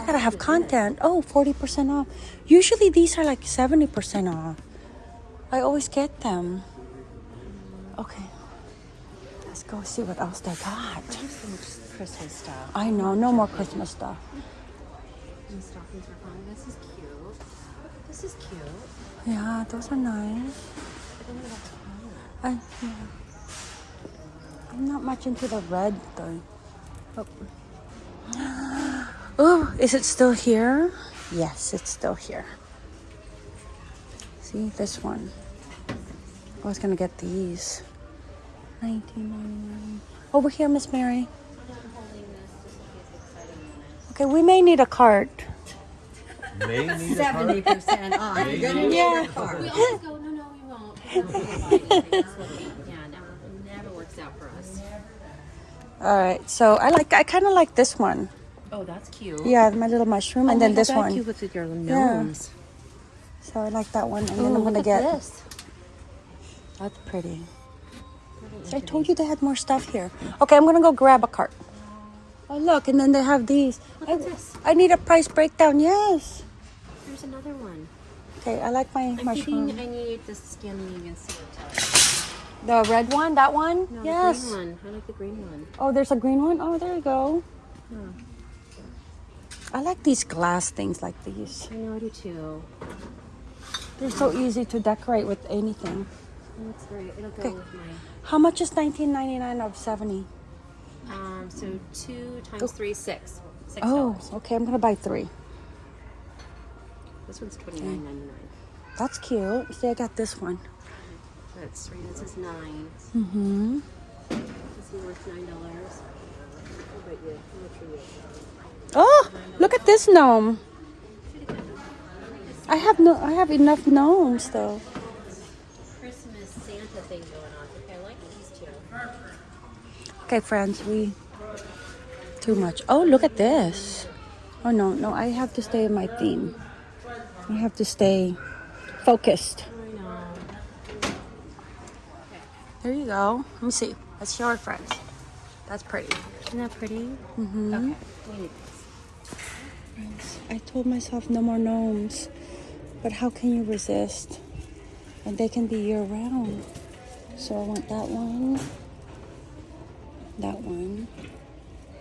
I gotta have content. Oh, 40% off. Usually these are like 70% off. I always get them. Okay. Let's go see what else they got. Christmas stuff. I know, no more Christmas stuff. And stockings are fun. This is cute. This is cute. Yeah, those are nice. I don't know that's fun. I, yeah. I'm not much into the red though. Oh. oh, is it still here? Yes, it's still here. See this one. I was gonna get these. 19.99. Over here, Miss Mary. I'm holding this just in case it's exciting minutes. Okay, we may need a cart. May need a Seventy card. percent off. You're gonna need Yeah. a card. We always go, no, no, we won't. We won't buy. That's what we- Yeah, never, never works out for us. All right, so I like. I kind of like this one. Oh, that's cute. Yeah, my little mushroom, and then this one. Cute with your gnomes. So I like that one, and then I'm gonna get. this. That's pretty. So I told you they had more stuff here. Okay, I'm gonna go grab a cart. Oh look, and then they have these. Look I, at this. I need a price breakdown. Yes. There's another one. Okay, I like my I'm mushroom. thinking I need the scanning and The red one, that one. No, yes. the green one. I like the green one. Oh, there's a green one. Oh, there you go. Hmm. I like these glass things like these. I know I do too. They're so easy to decorate with anything. Looks great. It'll go Okay. with my. How much is 19.99 of 70? Um, so two times three, six. Six Oh, okay. I'm gonna buy three. This one's twenty nine ninety nine. That's cute. See, I got this one. That's three. This is nine. Mm-hmm. This is worth nine dollars. How about you? How much are you? Oh, look at this gnome. I have no. I have enough gnomes though. Christmas Santa thing going on. Okay, I like these two. Okay, friends, we too much. Oh, look at this. Oh no, no, I have to stay in my theme. I have to stay focused. There you go. Let me see. Let's show our friends. That's pretty. Isn't that pretty? Mm-hmm. Okay. We need this. I told myself no more gnomes, but how can you resist? And they can be year round. So I want that one, that one,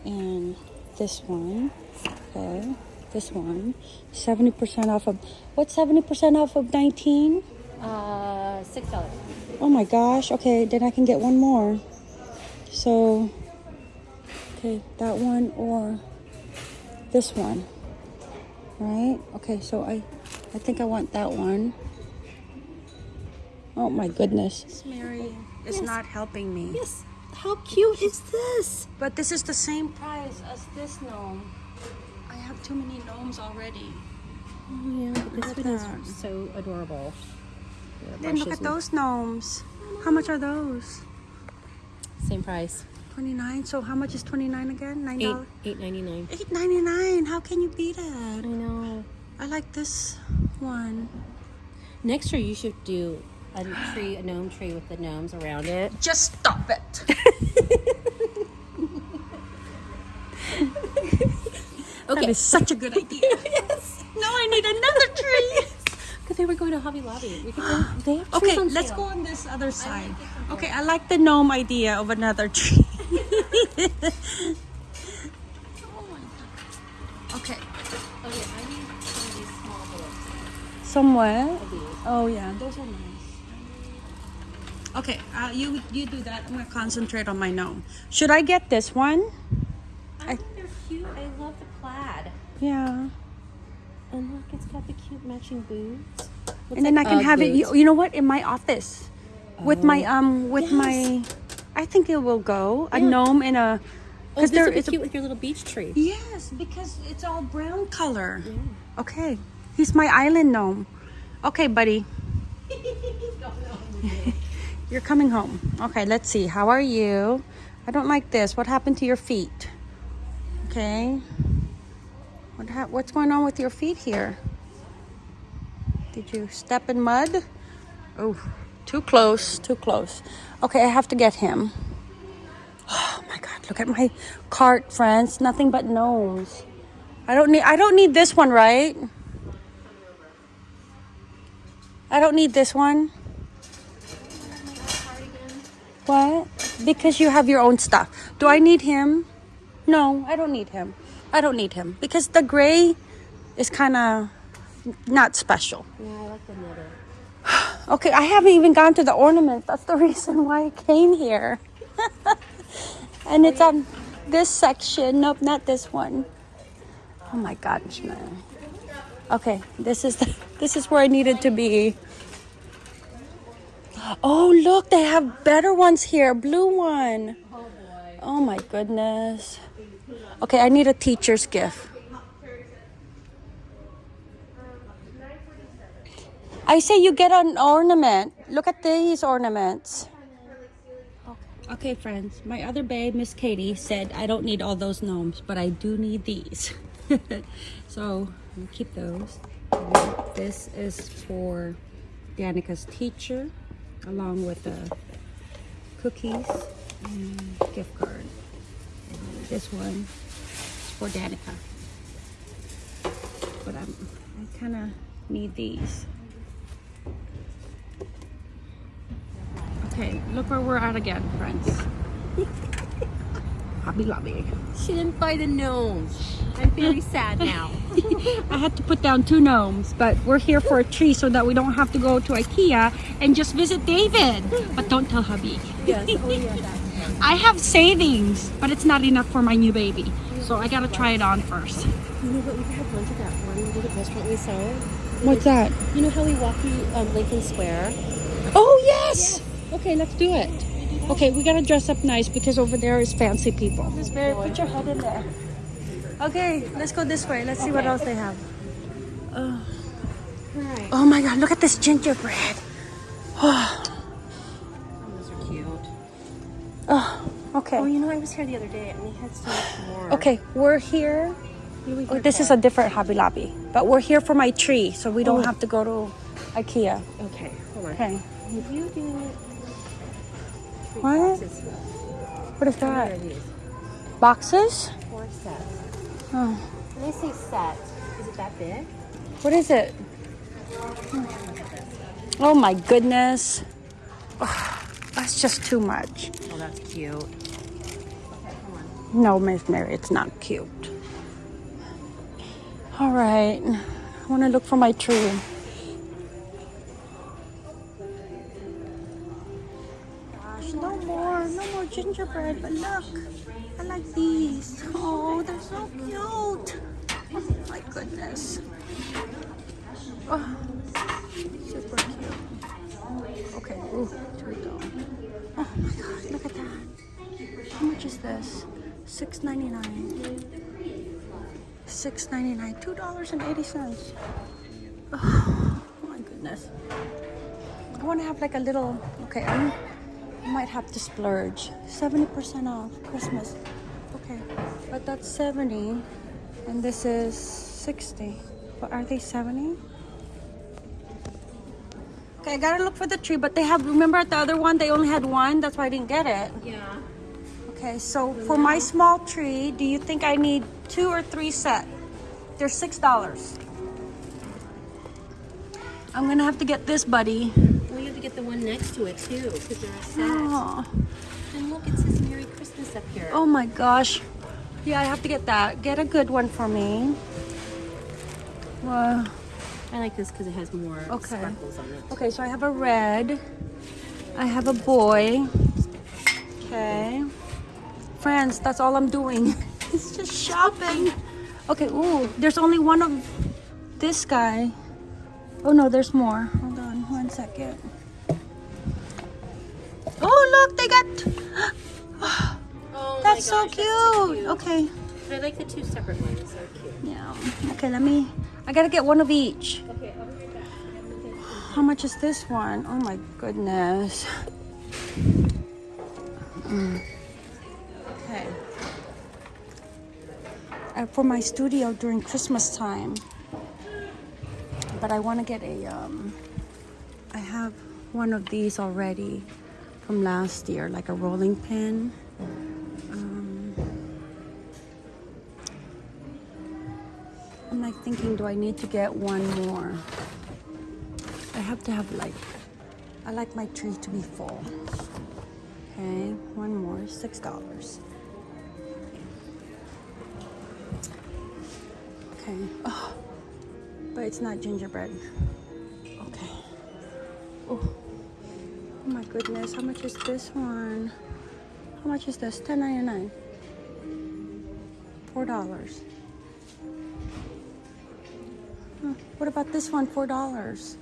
and this one. Okay, this one. 70% off of, what's 70% off of 19? Uh, six dollars. Oh my gosh. Okay, then I can get one more. So, okay, that one or this one. Right? Okay, so I I think I want that one. Oh my goodness. Mary is Yes. not helping me. Yes. How cute is this? But this is the same price as this gnome. I have too many gnomes already. Oh yeah, this Look one at that. is so adorable. Yeah, Then look at those gnomes. How much are those? Same price. 29. So how much is 29 again? $9? Eight eight ninety nine. Eight ninety nine. How can you beat it? I know. I like this one. Next year you should do a tree, a gnome tree with the gnomes around it. Just stop it. Okay. That is such a good idea. yes. No, I need another tree. Because they were going to Hobby Lobby. We could go, they have trees Okay, let's sale. go on this other side. Okay, I like the gnome idea of another tree. Oh. Okay, Okay, I need some of these small bullets. somewhere. Oh yeah, those are nice. Okay, uh, you you do that. I'm gonna concentrate on my gnome. Should I get this one? I think they're cute. I love the plaid. Yeah. And look, it's got the cute matching boots. Looks and then like I can have it. You, you know what? In my office, with my um, with my, I think it will go. A Yeah. gnome in a, Oh, because this there is a cute with your little beach tree. yes, because it's all brown color. Okay, he's my island gnome. Okay, buddy, you're coming home. Okay, let's see. How are you? I don't like this. What happened to your feet? Okay. What What's going on with your feet here? Did you step in mud? Oh, too close, too close. Okay, I have to get him. Oh my god, look at my cart, friends. Nothing but gnomes. I don't need I don't need this one, right? I don't need this one. What? Because you have your own stuff. Do I need him? No, I don't need him. I don't need him because the gray is kind of not special. Yeah, I like the knitter. Okay, I haven't even gone to the ornaments. That's the reason why I came here. and it's on this section. Nope, not this one. Oh my gosh, man. Okay, this is the, this is where I needed to be. Oh, look, they have better ones here. Blue one. Oh my goodness. Okay, I need a teacher's gift. I say you get an ornament. Look at these ornaments. Okay, friends. My other babe, Miss Katie, said I don't need all those gnomes, but I do need these. so gonna keep those. And this is for Danica's teacher, along with the cookies and gift card. And this one is for Danica. But I'm, I kind of need these. Okay, look where we're at again, friends. Hobby Lobby. She didn't buy the gnomes. I'm very sad now. I had to put down two gnomes, but we're here for a tree so that we don't have to go to IKEA and just visit David. But don't tell hubby. yes, oh yeah. I have savings, but it's not enough for my new baby. So I gotta try it on first. You know what? We could have lunch at that one little restaurant we saw. What's that? You know how we walk through um, Lincoln Square? Oh, yes! Okay, let's do it. Okay, we gotta dress up nice because over there is fancy people. Miss Mary, put your head in there. Okay, let's go this way. Let's see what else they have. Oh. Right. oh my god, look at this gingerbread. Oh, Those are cute. oh okay. Oh, you know, I was here the other day and we had so much more. Okay, we're here. Oh, this is a different Hobby Lobby, but we're here for my tree, so we don't Oh. have to go to IKEA. Okay, hold on. Okay. You do What? boxes, What is that? Boxes? Four sets. Oh, When they say set, is it that big? what is it? Oh my goodness. Ugh, that's just too much. Oh, that's cute. Okay, come on. No, Miss Mary, it's not cute. All right, I want to look for my tree. Gosh, no more, no more gingerbread. But look, I like these. Oh, they're so cute. Oh my goodness. Oh, super cute. Okay, ooh. Oh my God, look at that. How much is this? Six ninety nine. Six ninety nine. Two dollars and eighty cents. Oh my goodness. I want to have like a little. Okay, I'm, I might have to splurge. Seventy percent off Christmas. Okay, but that's seventy, and this is sixty. But are they seventy? Okay, I gotta look for the tree, but they have. Remember at the other one, they only had one. That's why I didn't get it. Yeah. Okay, so for my small tree, do you think I need two or three set? They're six dollars. I'm gonna have to get this, buddy. Well, you have to get the one next to it too, because they're a set. Oh, And look, it says Merry Christmas up here. oh my gosh. Yeah, I have to get that. Get a good one for me. Wow. I like this because it has more Okay. sparkles on it. Okay, so I have a red. I have a boy. Okay. Friends, that's all I'm doing. it's just shopping. Okay, ooh, there's only one of this guy. Oh no, there's more. Hold on one second. Oh, look, they got. Oh That's so gosh, that's so cute. Okay. But I like the two separate ones. They're cute. Yeah. Okay, let me. I gotta get one of each. Okay, I'll be back. How much is this one? Oh my goodness. Mm. uh, for my studio during Christmas time. But I want to get a, um, I have one of these already from last year, like a rolling pin. Um, I'm like thinking, do I need to get one more? I have to have like, I like my tree to be full. Okay, one more, $6. Okay, oh, but it's not gingerbread. Okay. Oh, oh my goodness, how much is this one? How much is this? Ten ninety nine. Four dollars. Huh, What about this one? Four dollars.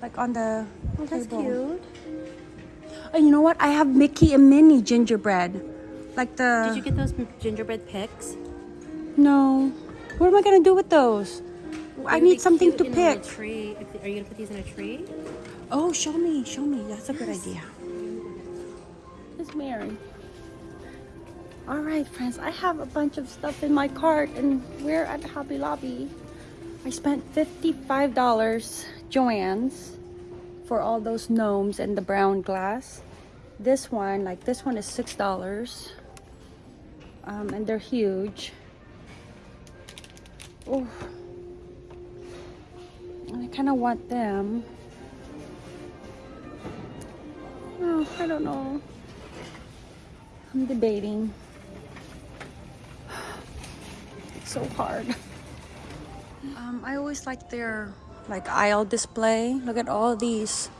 Like on the Oh, that's table. cute. Oh, you know what? I have Mickey and Minnie gingerbread. Like the. Did you get those gingerbread picks? No. What am I gonna do with those? I They would need something to pick. Tree. Are you gonna put these in a tree? Oh, show me, show me. That's a good idea. It's Mary. All right, friends. I have a bunch of stuff in my cart, and we're at Hobby Lobby. I spent fifty-five dollars, Joann's, for all those gnomes and the brown glass. This one, like this one, is six dollars, um, and they're huge. Oh, I kind of want them. Oh, I don't know. I'm debating. It's so hard. Um, I always like their like aisle display. Look at all these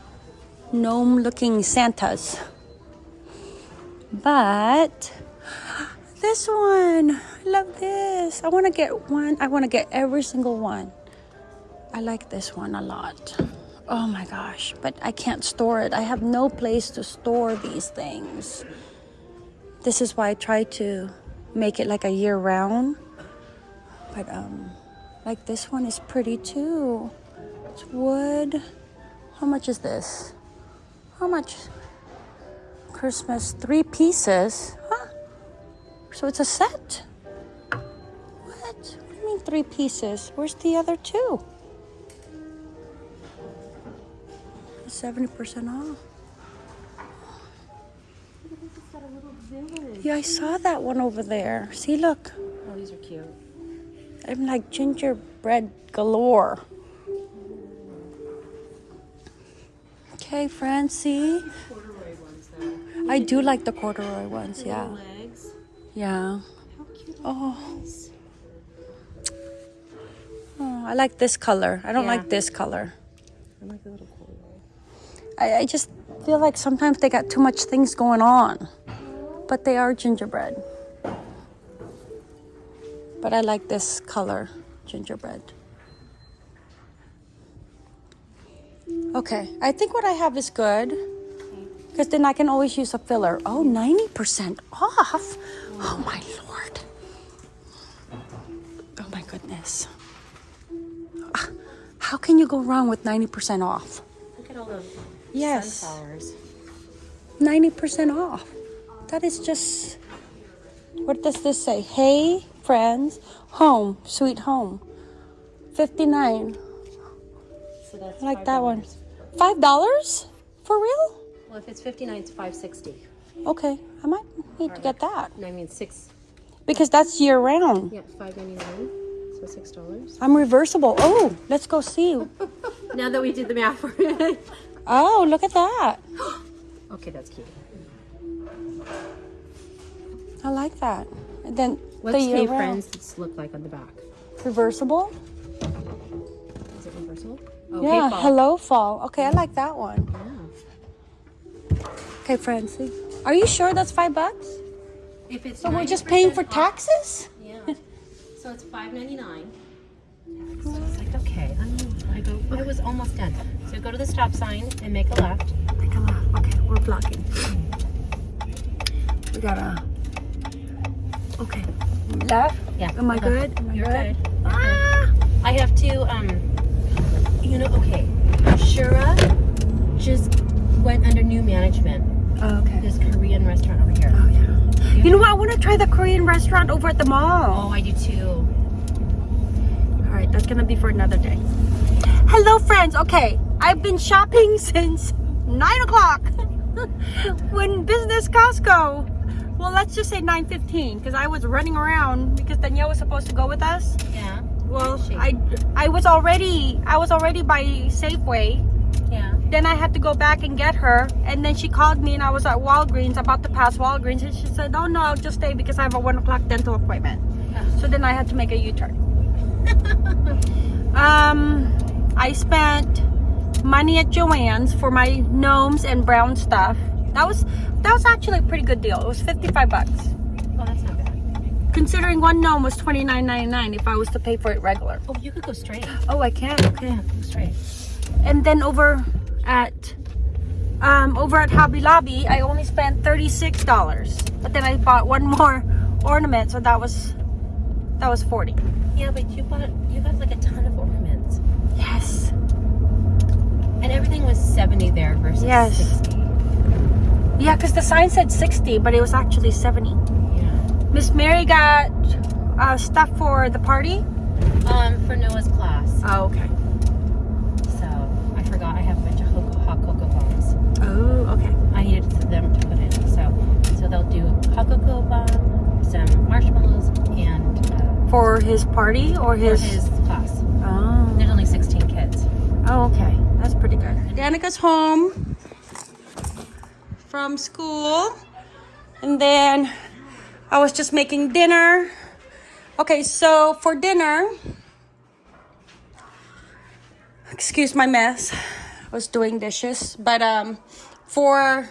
gnome-looking Santas. But this one, I love this. I want to get one. I want to get every single one. I like this one a lot. Oh my gosh, but I can't store it. I have no place to store these things. This is why I try to make it like a year round. But um like this one is pretty too. It's wood. How much is this? How much? Christmas three pieces. So it's a set. What? What do you mean three pieces? Where's the other two? 70% off. Yeah, I saw that one over there. See, look. Oh, these are cute. I'm like gingerbread galore. Okay, Francie. Corduroy ones though. I do like the corduroy ones, yeah. Legs. Yeah. How cute. Oh. oh I like this color. I don't Yeah. like this color. I like the little corduroy. I, I just feel like sometimes they got too much things going on. But they are gingerbread. But I like this color, gingerbread. Okay, I think what I have is good. Because then I can always use a filler. Oh, 90% off? Oh my lord. Oh my goodness. Ah, How can you go wrong with 90% off? Look at all the Yes. sunflowers. 90% off. That is just. What does this say? Hey, friends, home, sweet home. 59. So like $5. that one. $5? For real? Well, if it's 59, it's 560. Okay, I might need to get that. I mean six. Because that's year round. Yeah, 5.99. So six dollars. I'm reversible. Oh, let's go see. Now that we did the math for it. Oh, look at that. okay, that's cute. I like that. And then What's the year Hey round. Friends look like on the back? Reversible? Is it reversal? Oh, yeah, Hey Fall. hello fall. Okay, I like that one. Yeah. Okay, Francie. Are you sure that's five bucks? If it's So we're just paying for taxes? Yeah. So it's five ninety nine. So it's like okay, I'm, I go. I was almost done. So go to the stop sign and make a left. Take a left. Okay, we're blocking. We gotta. Okay. Left? Yeah. Am I good? Am I You're good? good. Ah! I have to. Um. You know. Okay. Shura just went under new management. Oh, okay. This Korean restaurant over here. Oh, yeah. You know what? I want to try the Korean restaurant over at the mall. Oh, I do too. All right, that's gonna be for another day. Hello, friends. Okay, I've been shopping since nine o'clock when business Costco well, let's just say 9:15 because I was running around because Danielle was supposed to go with us. Yeah. Well, Where is she? I I was already I was already by Safeway. Yeah. Then I had to go back and get her, and then she called me, and I was at Walgreens about to pass Walgreens, and she said, "Oh no, I'll just stay because I have a one o'clock dental appointment." So then I had to make a U-turn. um, I spent money at Joann's for my gnomes and brown stuff. That was that was actually a pretty good deal. It was fifty-five bucks, Oh, that's not bad. considering one gnome was twenty-nine ninety-nine if I was to pay for it regular. Oh, you could go straight. Oh, I can. Okay. Yeah, go straight. and then over at um over at Hobby Lobby I only spent $36 but then I bought one more ornament so that was that was 40 Yeah, but you bought you got like a ton of ornaments, yes and everything was seventy there versus Yes. sixty. yeah because the sign said 60 but it was actually 70 Yeah. Miss Mary got uh, stuff for the party Um, for Noah's class. oh okay So I forgot I have a bunch of ho- hot cocoa bombs. oh okay I needed for them to put in. So so they'll do hot cocoa bomb, some marshmallows, and uh, for his party or for his, his class. oh There's only 16 kids. Oh, okay. That's pretty good. Danica's home from school. And then I was just making dinner. Okay, so for dinner, excuse my mess. I was doing dishes, but um for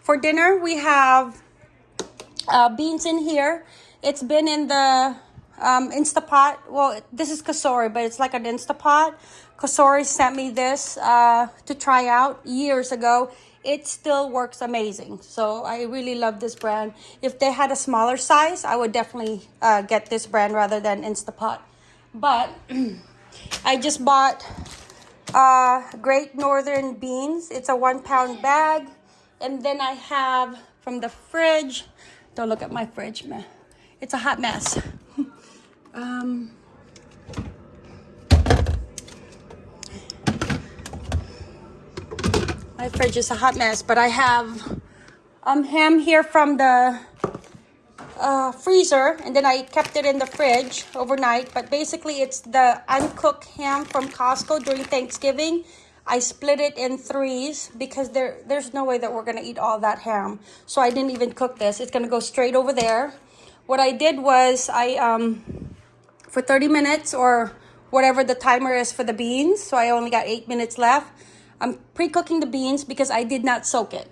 for dinner we have uh, beans in here. It's been in the um, Instapot. Well, this is Cosori, but it's like an Instapot. Cosori sent me this uh, to try out years ago. It still works amazing. So I really love this brand. If they had a smaller size, I would definitely uh, get this brand rather than Instapot. But I just bought uh, Great Northern Beans. It's a one pound bag. And then I have from the fridge, don't look at my fridge, man. It's a hot mess. Um, my fridge is a hot mess, but I have um, ham here from the uh, freezer and then I kept it in the fridge overnight. But basically, it's the uncooked ham from Costco during Thanksgiving. I split it in threes because there there's no way that we're gonna eat all that ham. So I didn't even cook this. It's gonna go straight over there. What I did was I um for 30 minutes or whatever the timer is for the beans. So I only got eight minutes left. I'm pre-cooking the beans because I did not soak it.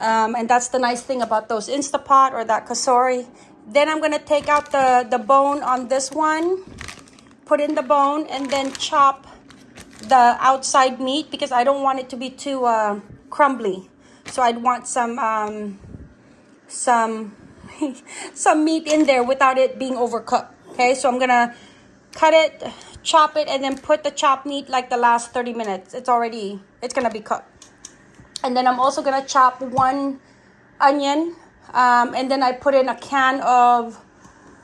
Um, and that's the nice thing about those Instapot or that Cosori. Then I'm gonna take out the, the bone on this one, put in the bone, and then chop the outside meat because I don't want it to be too uh, crumbly. So I'd want some um, some some meat in there without it being overcooked. Okay, so I'm gonna cut it, chop it, and then put the chopped meat like the last 30 minutes. It's already it's gonna be cooked. And then I'm also gonna chop one onion, um, and then I put in a can of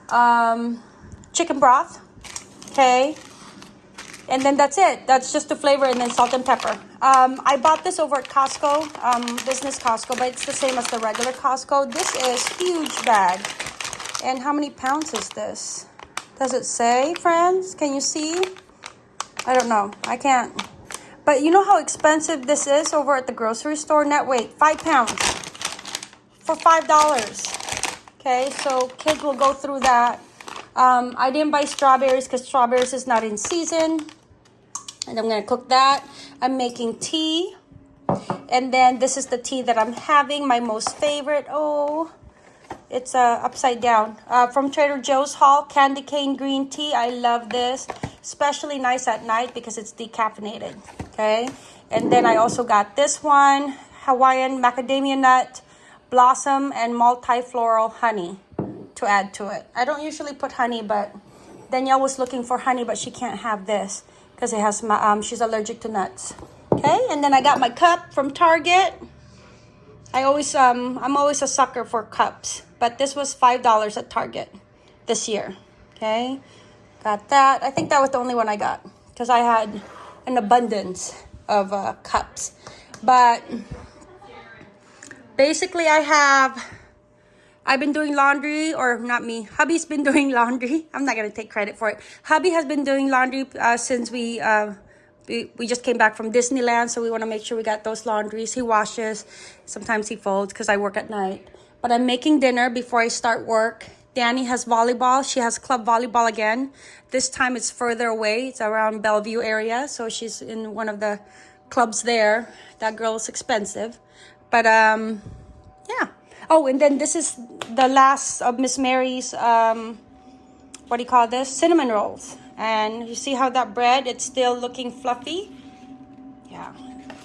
um, chicken broth. Okay, and then that's it. That's just the flavor, and then salt and pepper. Um, I bought this over at Costco, um, business Costco, but it's the same as the regular Costco. This is huge bag. And how many pounds is this? Does it say, friends? Can you see? I don't know. I can't. But you know how expensive this is over at the grocery store? Net weight, five pounds for five dollars. Okay, so kids will go through that. Um, I didn't buy strawberries because strawberries is not in season. And I'm gonna cook that. I'm making tea. And then this is the tea that I'm having, my most favorite. Oh, it's uh, upside down. Uh, from Trader Joe's Hall, candy cane green tea. I love this. Especially nice at night because it's decaffeinated. Okay. And then I also got this one, Hawaiian macadamia nut, blossom, and multi-floral honey to add to it. I don't usually put honey, but Danielle was looking for honey, but she can't have this because it has my, um, she's allergic to nuts. Okay. And then I got my cup from Target. I always um I'm always a sucker for cups, but this was five dollars at Target this year. Okay, got that. I think that was the only one I got because I had an abundance of uh, cups. But basically, I have I've been doing laundry, or not me. Hubby's been doing laundry. I'm not gonna take credit for it. Hubby has been doing laundry uh, since we uh, we, we just came back from Disneyland, so we want to make sure we got those laundries. He washes, sometimes he folds because I work at night. But I'm making dinner before I start work. Danny has volleyball. She has club volleyball again. This time it's further away. It's around Bellevue area, so she's in one of the clubs there. That girl is expensive, but um, yeah. Oh, and then this is the last of Miss Mary's um, what do you call this? Cinnamon rolls. And you see how that bread, it's still looking fluffy? Yeah,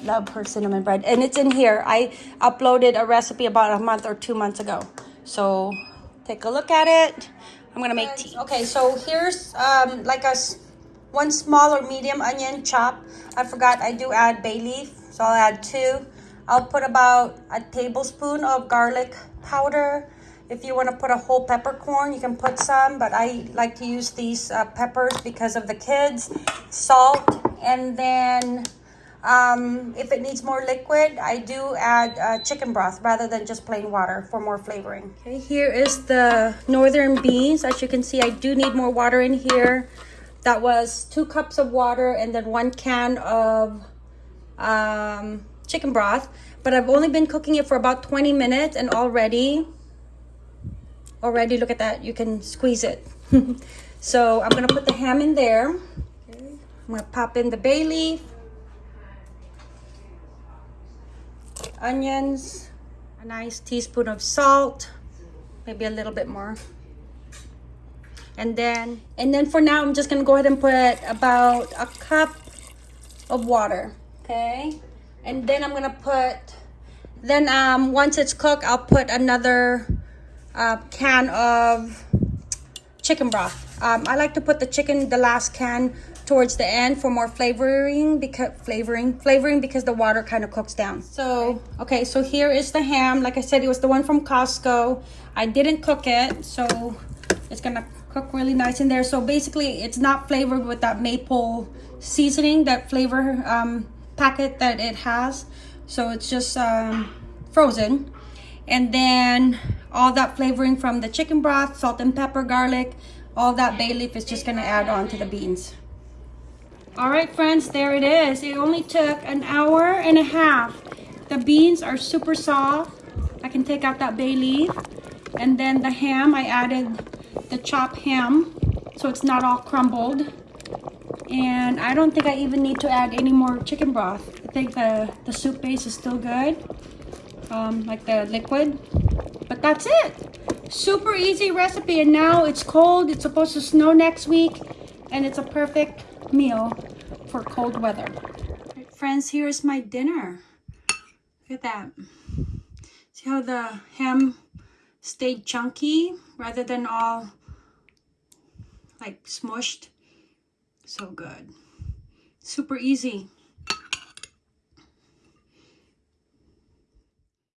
love her cinnamon bread. And it's in here. I uploaded a recipe about a month or two months ago. So take a look at it. I'm gonna make tea. Okay, so here's um, like a one small or medium onion chop. I forgot I do add bay leaf, so I'll add two. I'll put about a tablespoon of garlic powder. If you want to put a whole peppercorn, you can put some, but I like to use these uh, peppers because of the kids. Salt, and then um, if it needs more liquid, I do add uh, chicken broth rather than just plain water for more flavoring. Okay, here is the northern beans. As you can see, I do need more water in here. That was two cups of water and then one can of um, chicken broth. But I've only been cooking it for about 20 minutes and already, already look at that, you can squeeze it. so I'm gonna put the ham in there. I'm gonna pop in the bay leaf, onions, a nice teaspoon of salt, maybe a little bit more. And then, and then for now, I'm just gonna go ahead and put about a cup of water, okay? And then I'm gonna put, then um, once it's cooked, I'll put another uh, can of chicken broth. Um, I like to put the chicken, the last can, towards the end for more flavoring because flavoring flavoring because the water kind of cooks down. So okay, so here is the ham. Like I said, it was the one from Costco. I didn't cook it, so it's gonna cook really nice in there. So basically, it's not flavored with that maple seasoning, that flavor um, packet that it has. So it's just um, frozen and then all that flavoring from the chicken broth salt and pepper garlic all that bay leaf is just gonna add on to the beans all right friends there it is it only took an hour and a half the beans are super soft i can take out that bay leaf and then the ham i added the chopped ham so it's not all crumbled and i don't think i even need to add any more chicken broth i think the the soup base is still good um, like the liquid. But that's it. Super easy recipe. And now it's cold. It's supposed to snow next week. And it's a perfect meal for cold weather. Right, friends, here's my dinner. Look at that. See how the ham stayed chunky rather than all like smushed? So good. Super easy.